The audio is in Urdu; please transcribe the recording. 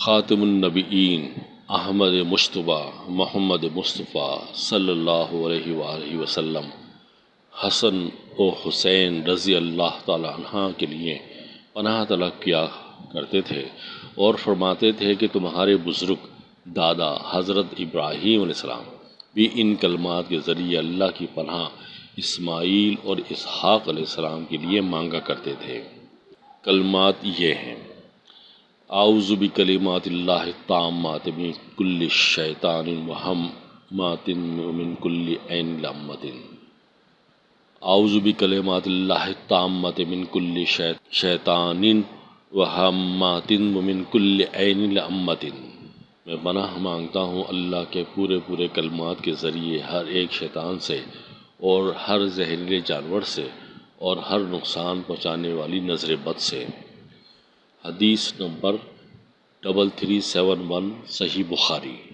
خاتم النبیین احمد مشتبہ محمد مصطفیٰ صلی اللہ علیہ وآلہ وسلم، حسن و حسین رضی اللہ تعالیٰ عنہ کے لیے پناہ طلب کیا کرتے تھے اور فرماتے تھے کہ تمہارے بزرگ دادا حضرت ابراہیم علیہ السلام بھی ان کلمات کے ذریعے اللہ کی پناہ اسماعیل اور اسحاق علیہ السلام کے لیے مانگا کرتے تھے۔ کلمات یہ ہیں اعوذ بکلمات اللہ التامات من کل شیطان وہمات ومن کل عین لامت اعوذ بکلمات اللہ التامات من کل شیطان وہمات ومن کل عین لامت میں پناہ مانگتا ہوں اللہ کے پورے پورے کلمات کے ذریعے ہر ایک شیطان سے اور ہر زہریلے جانور سے اور ہر نقصان پہنچانے والی نظر بد سے. حدیث number double three seven one صحیح بخاری